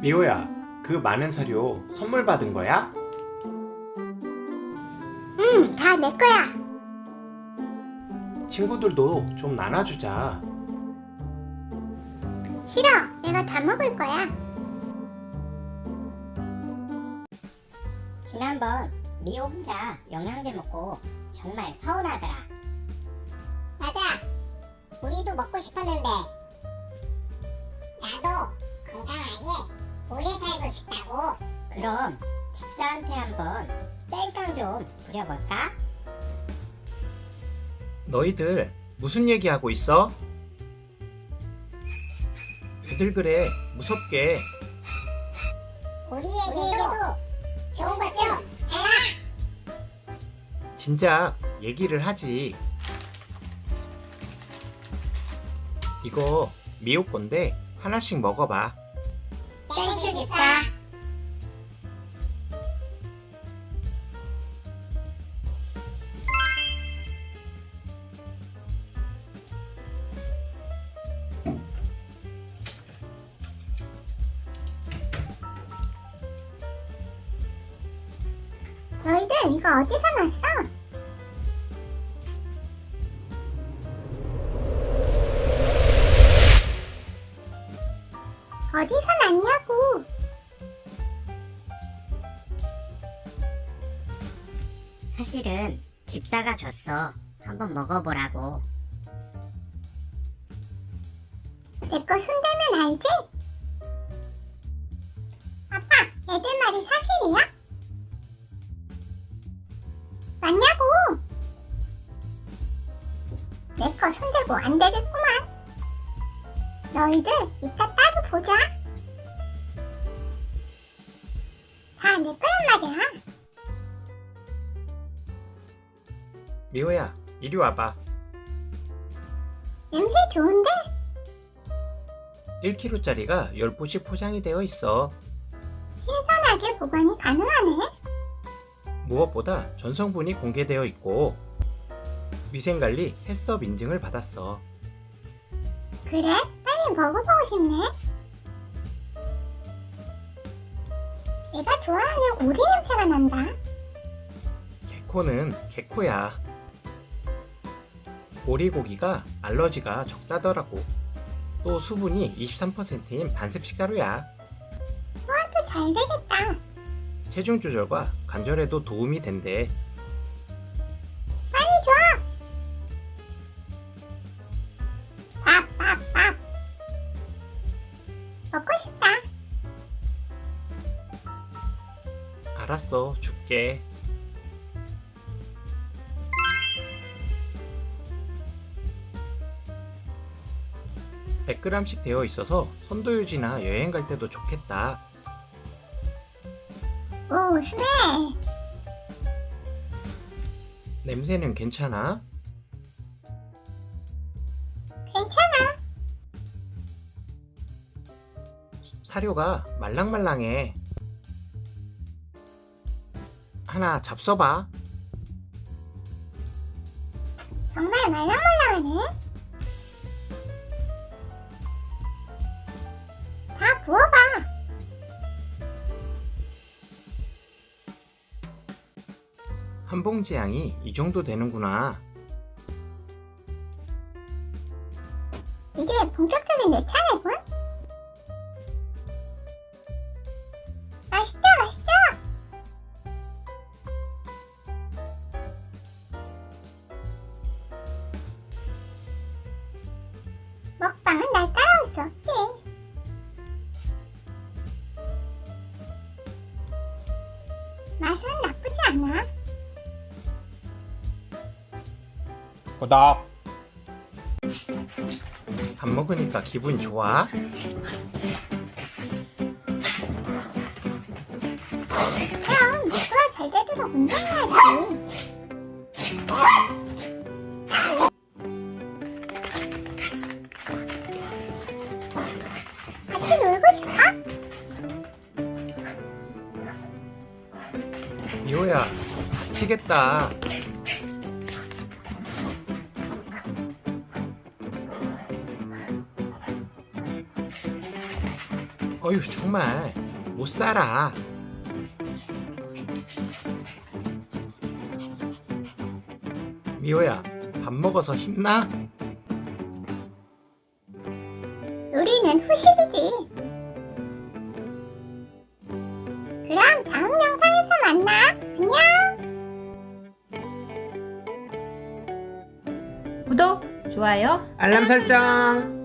미호야, 그 많은 사료 선물 받은 거야? 응, 다 내 거야. 친구들도 좀 나눠주자. 싫어, 내가 다 먹을 거야. 지난번 미호 혼자 영양제 먹고 정말 서운하더라. 맞아. 우리도 먹고 싶었는데. 그럼 집사한테 한번 땡깡 좀 부려볼까? 너희들 무슨 얘기하고 있어? 왜들 그래? 무섭게. 우리에게도 좋은 것좀 달라. 진작 얘기를 하지. 이거 미호 건데 하나씩 먹어봐. 땡큐 집사. 이거 어디서 났어? 어디서 났냐고? 사실은 집사가 줬어. 한번 먹어보라고. 내 거 손대면 알지? 내거 손대고 안 되겠구만. 너희들 이따 따로 보자. 다 내 거란 말이야. 미호야, 이리 와봐. 냄새 좋은데? 1kg짜리가 10포씩 포장이 되어 있어. 신선하게 보관이 가능하네. 무엇보다 전성분이 공개되어 있고 위생관리 해썹 인증을 받았어. 그래? 빨리 먹어보고 싶네. 내가 좋아하는 오리 냄새가 난다. 개코는 개코야. 오리고기가 알러지가 적다더라고. 또 수분이 23%인 반습 식사료야. 소화도 잘 되겠다. 체중 조절과 관절에도 도움이 된대. 알았어, 줄게. (100g) 씩 되어 있어서 선도 유지나 여행 갈 때도 좋겠다. 오, 스네. 냄새는 괜찮아? 괜찮아. 사료가 말랑말랑해. 하나 잡숴봐. 정말 말랑말랑하네. 다 부어봐. 한 봉지 양이 이 정도 되는구나. 이제 본격적인 내 차례군. 먹방은 날 따라올 수 없지. 맛은 나쁘지 않아. 구독. 밥 먹으니까 기분 좋아? 그럼 누가 잘 되도록 운동해야지. 미호야, 다치겠다. 어휴 정말 못 살아. 미호야 밥 먹어서 힘나? 우리는 후식이지. 구독, 좋아요, 알람 설정.